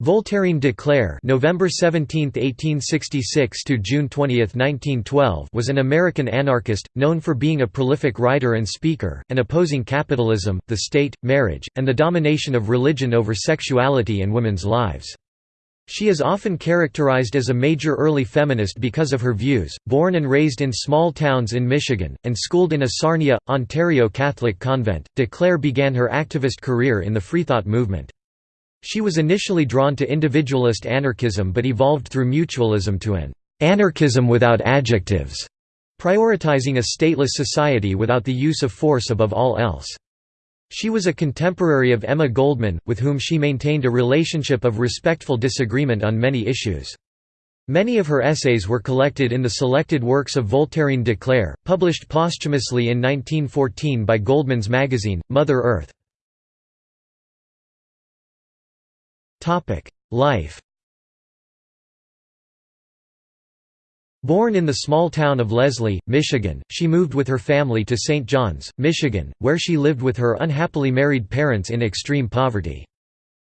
Voltairine de Cleyre November 17, 1866 to June 20, 1912 was an American anarchist, known for being a prolific writer and speaker, and opposing capitalism, the state, marriage, and the domination of religion over sexuality and women's lives. She is often characterized as a major early feminist because of her views. Born and raised in small towns in Michigan, and schooled in a Sarnia, Ontario Catholic convent, de Cleyre began her activist career in the Freethought movement. She was initially drawn to individualist anarchism but evolved through mutualism to an anarchism without adjectives, prioritizing a stateless society without the use of force above all else. She was a contemporary of Emma Goldman, with whom she maintained a relationship of respectful disagreement on many issues. Many of her essays were collected in the selected works of Voltairine de Cleyre, published posthumously in 1914 by Goldman's magazine, Mother Earth. Life Born in the small town of Leslie, Michigan, she moved with her family to St. John's, Michigan, where she lived with her unhappily married parents in extreme poverty.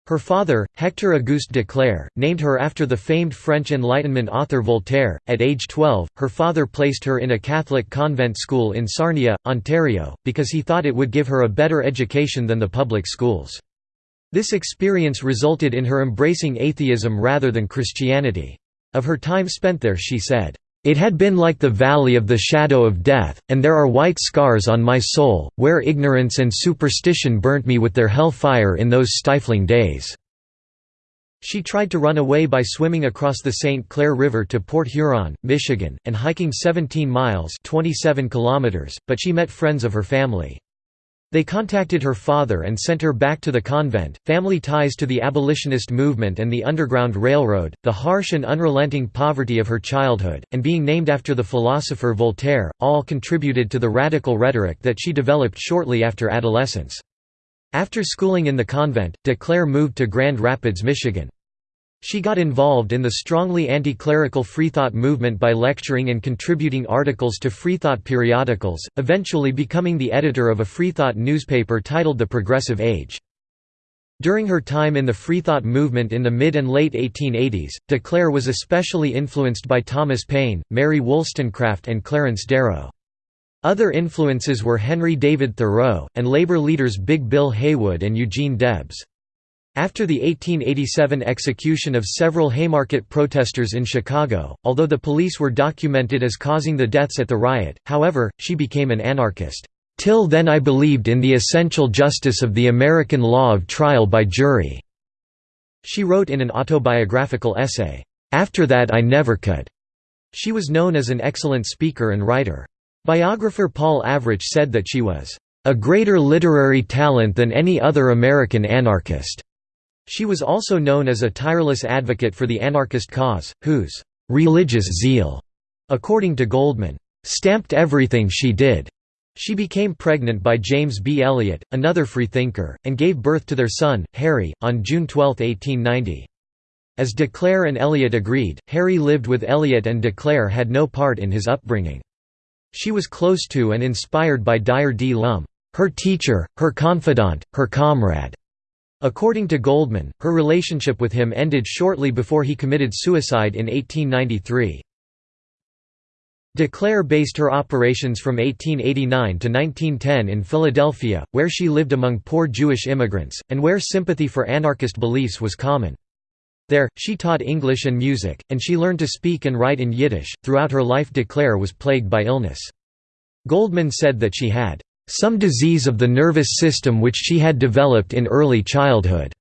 Her father, Hector Auguste de Cleyre, named her after the famed French Enlightenment author Voltaire. At age 12, her father placed her in a Catholic convent school in Sarnia, Ontario, because he thought it would give her a better education than the public schools. This experience resulted in her embracing atheism rather than Christianity. Of her time spent there she said, "...it had been like the valley of the shadow of death, and there are white scars on my soul, where ignorance and superstition burnt me with their hell fire in those stifling days." She tried to run away by swimming across the St. Clair River to Port Huron, Michigan, and hiking 17 miles 27 kilometers, but she met friends of her family. They contacted her father and sent her back to the convent. Family ties to the abolitionist movement and the Underground Railroad, the harsh and unrelenting poverty of her childhood, and being named after the philosopher Voltaire, all contributed to the radical rhetoric that she developed shortly after adolescence. After schooling in the convent, de Cleyre moved to Grand Rapids, Michigan. She got involved in the strongly anti-clerical freethought movement by lecturing and contributing articles to freethought periodicals, eventually becoming the editor of a freethought newspaper titled The Progressive Age. During her time in the freethought movement in the mid and late 1880s, de Cleyre was especially influenced by Thomas Paine, Mary Wollstonecraft and Clarence Darrow. Other influences were Henry David Thoreau, and labor leaders Big Bill Haywood and Eugene Debs. After the 1887 execution of several Haymarket protesters in Chicago, although the police were documented as causing the deaths at the riot, however, she became an anarchist. Till then I believed in the essential justice of the American law of trial by jury." She wrote in an autobiographical essay, "'After that I never could." She was known as an excellent speaker and writer. Biographer Paul Avrich said that she was, "'a greater literary talent than any other American anarchist." She was also known as a tireless advocate for the anarchist cause, whose «religious zeal», according to Goldman, «stamped everything she did». She became pregnant by James B. Eliot, another freethinker, and gave birth to their son, Harry, on June 12, 1890. As de Cleyre and Eliot agreed, Harry lived with Eliot and de Cleyre had no part in his upbringing. She was close to and inspired by Dyer D. Lum, her teacher, her confidant, her comrade. According to Goldman, her relationship with him ended shortly before he committed suicide in 1893. De Cleyre based her operations from 1889 to 1910 in Philadelphia, where she lived among poor Jewish immigrants, and where sympathy for anarchist beliefs was common. There, she taught English and music, and she learned to speak and write in Yiddish. Throughout her life, de Cleyre was plagued by illness. Goldman said that she had some disease of the nervous system which she had developed in early childhood,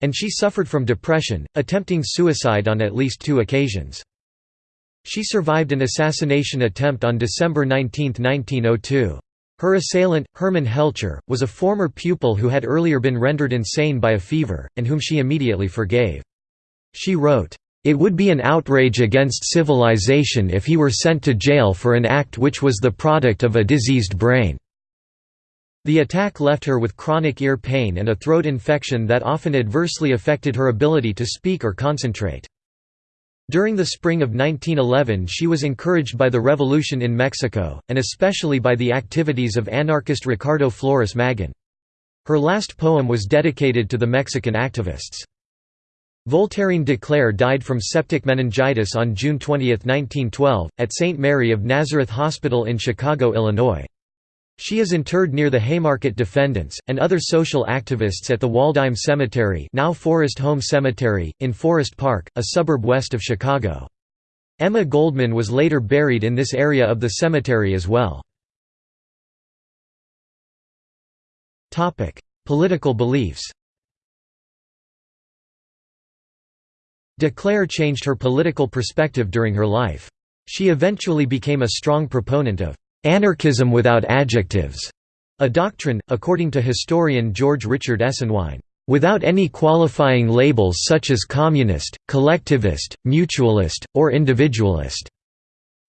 and she suffered from depression, attempting suicide on at least two occasions. She survived an assassination attempt on December 19, 1902. Her assailant, Hermann Helcher, was a former pupil who had earlier been rendered insane by a fever, and whom she immediately forgave. She wrote, "...it would be an outrage against civilization if he were sent to jail for an act which was the product of a diseased brain." The attack left her with chronic ear pain and a throat infection that often adversely affected her ability to speak or concentrate. During the spring of 1911 she was encouraged by the revolution in Mexico, and especially by the activities of anarchist Ricardo Flores Magón. Her last poem was dedicated to the Mexican activists. Voltairine de Cleyre died from septic meningitis on June 20, 1912, at St. Mary of Nazareth Hospital in Chicago, Illinois. She is interred near the Haymarket Defendants, and other social activists at the Waldheim Cemetery now Forest Home Cemetery, in Forest Park, a suburb west of Chicago. Emma Goldman was later buried in this area of the cemetery as well. Political beliefs De Cleyre changed her political perspective during her life. She eventually became a strong proponent of «anarchism without adjectives», a doctrine, according to historian George Richard Esenwein, «without any qualifying labels such as communist, collectivist, mutualist, or individualist».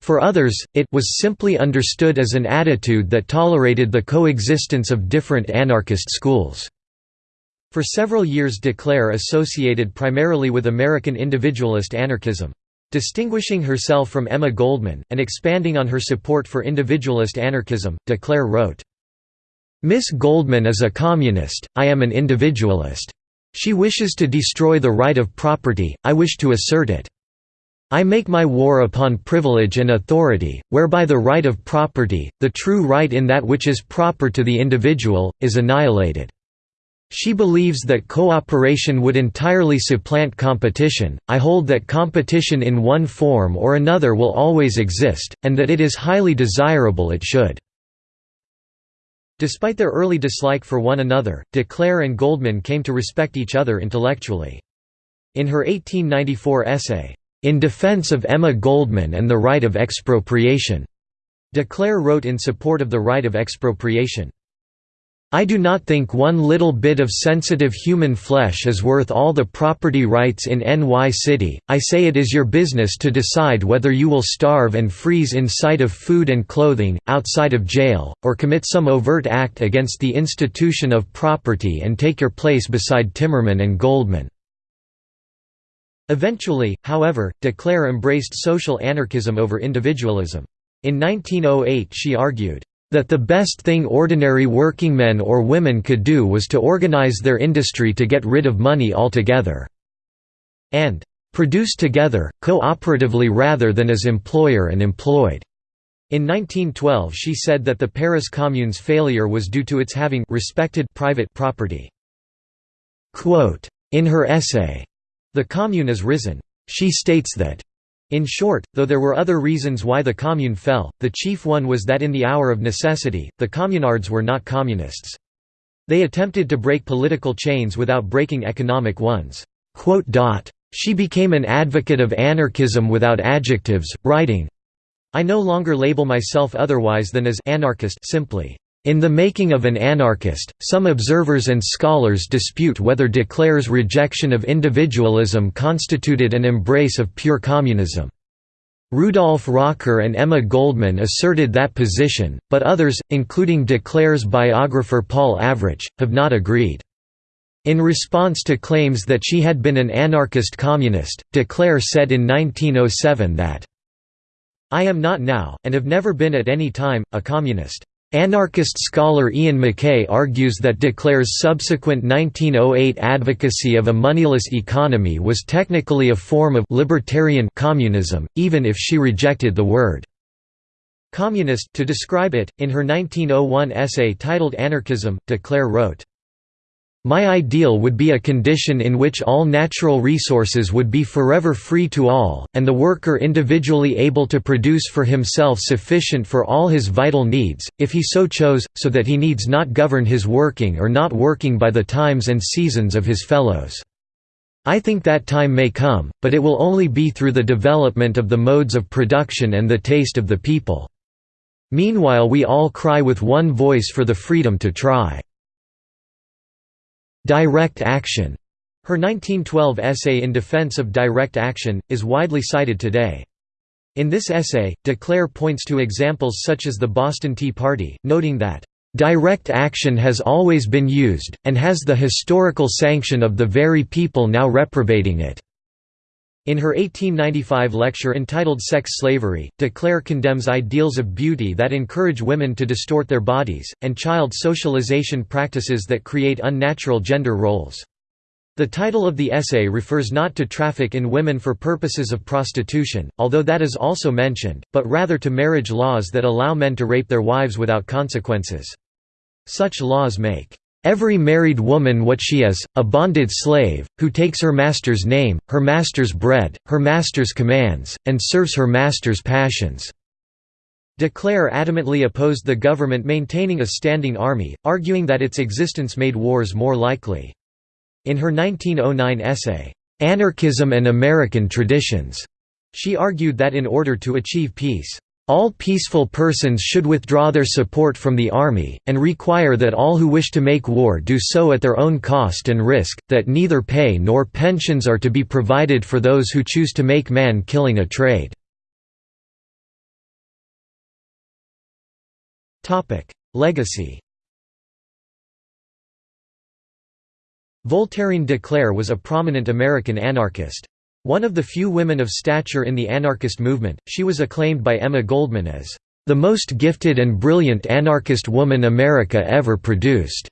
For others, it was simply understood as an attitude that tolerated the coexistence of different anarchist schools. For several years de Cleyre associated primarily with American individualist anarchism. Distinguishing herself from Emma Goldman, and expanding on her support for individualist anarchism, de Cleyre wrote, Miss Goldman is a communist, I am an individualist. She wishes to destroy the right of property, I wish to assert it. I make my war upon privilege and authority, whereby the right of property, the true right in that which is proper to the individual, is annihilated. She believes that cooperation would entirely supplant competition. I hold that competition in one form or another will always exist, and that it is highly desirable it should. Despite their early dislike for one another, de Cleyre and Goldman came to respect each other intellectually. In her 1894 essay, In Defense of Emma Goldman and the Right of Expropriation, de Cleyre wrote in support of the right of expropriation. I do not think one little bit of sensitive human flesh is worth all the property rights in NY City, I say it is your business to decide whether you will starve and freeze in sight of food and clothing, outside of jail, or commit some overt act against the institution of property and take your place beside Timmerman and Goldman." Eventually, however, de Cleyre embraced social anarchism over individualism. In 1908 she argued, that the best thing ordinary working men or women could do was to organize their industry to get rid of money altogether, and produce together, cooperatively rather than as employer and employed. In 1912 she said that the Paris Commune's failure was due to its having respected private property. Quote, in her essay, The Commune is risen. She states that in short, though there were other reasons why the Commune fell, the chief one was that in the hour of necessity, the communards were not communists. They attempted to break political chains without breaking economic ones. She became an advocate of anarchism without adjectives, writing, I no longer label myself otherwise than as anarchist simply. In the making of an anarchist, some observers and scholars dispute whether de Cleyre's rejection of individualism constituted an embrace of pure communism. Rudolf Rocker and Emma Goldman asserted that position, but others, including de Cleyre's biographer Paul Avrich, have not agreed. In response to claims that she had been an anarchist communist, de Cleyre said in 1907 that, I am not now, and have never been at any time, a communist. Anarchist scholar Iain McKay argues that de Cleyre's subsequent 1908 advocacy of a moneyless economy was technically a form of libertarian communism, even if she rejected the word communist to describe it. In her 1901 essay titled Anarchism, de Cleyre wrote, my ideal would be a condition in which all natural resources would be forever free to all, and the worker individually able to produce for himself sufficient for all his vital needs, if he so chose, so that he needs not govern his working or not working by the times and seasons of his fellows. I think that time may come, but it will only be through the development of the modes of production and the taste of the people. Meanwhile we all cry with one voice for the freedom to try. Direct action. Her 1912 essay in defense of direct action, is widely cited today. In this essay, de Cleyre points to examples such as the Boston Tea Party, noting that, "...direct action has always been used, and has the historical sanction of the very people now reprobating it." In her 1895 lecture entitled Sex Slavery, de Cleyre condemns ideals of beauty that encourage women to distort their bodies, and child socialization practices that create unnatural gender roles. The title of the essay refers not to traffic in women for purposes of prostitution, although that is also mentioned, but rather to marriage laws that allow men to rape their wives without consequences. Such laws make every married woman what she is, a bonded slave, who takes her master's name, her master's bread, her master's commands, and serves her master's passions." De Cleyre adamantly opposed the government maintaining a standing army, arguing that its existence made wars more likely. In her 1909 essay, "'Anarchism and American Traditions' she argued that in order to achieve peace, all peaceful persons should withdraw their support from the army, and require that all who wish to make war do so at their own cost and risk, that neither pay nor pensions are to be provided for those who choose to make man-killing a trade." Legacy Voltairine de Cleyre was a prominent American anarchist. One of the few women of stature in the anarchist movement, she was acclaimed by Emma Goldman as, "...the most gifted and brilliant anarchist woman America ever produced."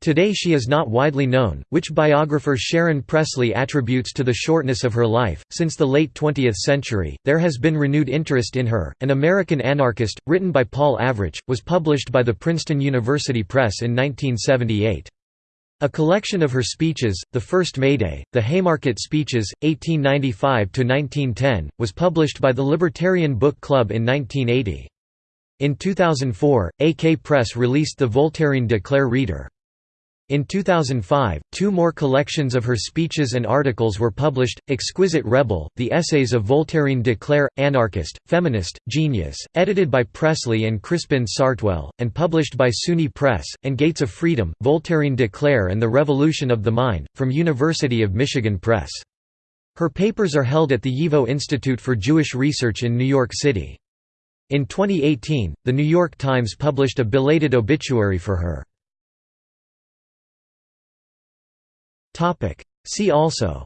Today she is not widely known, which biographer Sharon Presley attributes to the shortness of her life. Since the late 20th century, there has been renewed interest in her. An American Anarchist, written by Paul Avrich, was published by the Princeton University Press in 1978. A collection of her speeches, the first Mayday, the Haymarket Speeches, 1895–1910, was published by the Libertarian Book Club in 1980. In 2004, AK Press released the Voltairine de Cleyre Reader. In 2005, two more collections of her speeches and articles were published, Exquisite Rebel, The Essays of Voltairine de Cleyre, Anarchist, Feminist, Genius, edited by Presley and Crispin Sartwell, and published by SUNY Press, and Gates of Freedom, Voltairine de Cleyre and the Revolution of the Mind, from University of Michigan Press. Her papers are held at the YIVO Institute for Jewish Research in New York City. In 2018, The New York Times published a belated obituary for her. See also.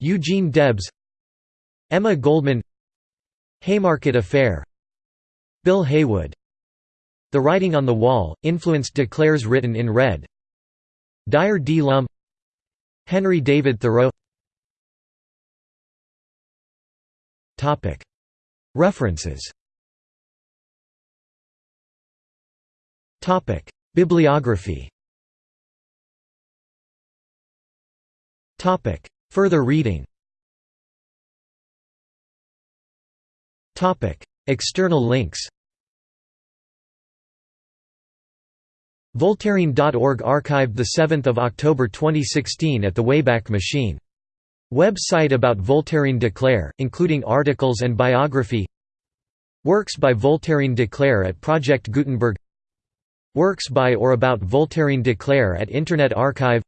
Eugene Debs Emma Goldman Haymarket Affair. Bill Haywood. The Writing on the Wall, influenced de Cleyre's written in red. Dyer D. Lum. Henry David Thoreau. References Bibliography. Further reading. External links. Voltairine.org archived 7 October 2016 at the Wayback Machine. Website about Voltairine de Cleyre, including articles and biography. Works by Voltairine de Cleyre at Project Gutenberg Works by or about Voltairine de Cleyre at Internet Archive.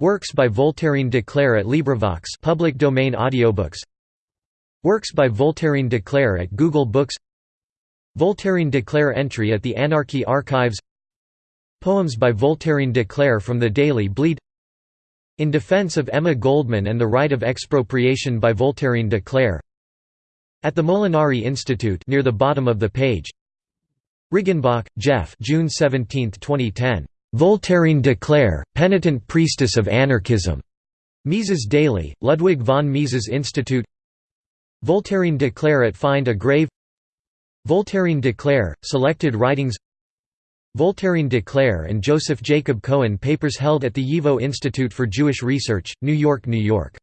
Works by Voltairine de Cleyre at LibriVox public domain audiobooks. Works by Voltairine de Cleyre at Google Books. Voltairine de Cleyre entry at the Anarchy Archives. Poems by Voltairine de Cleyre from the Daily Bleed. In Defense of Emma Goldman and the Right of Expropriation by Voltairine de Cleyre At the Molinari Institute near the bottom of the page Riggenbach, Jeff. June 17, 2010. Voltairine de Cleyre, Penitent Priestess of Anarchism. Mises Daily, Ludwig von Mises Institute. Voltairine de Cleyre at Find a Grave. Voltairine de Cleyre, Selected Writings. Voltairine de Cleyre and Joseph Jacob Cohen Papers held at the YIVO Institute for Jewish Research, New York, New York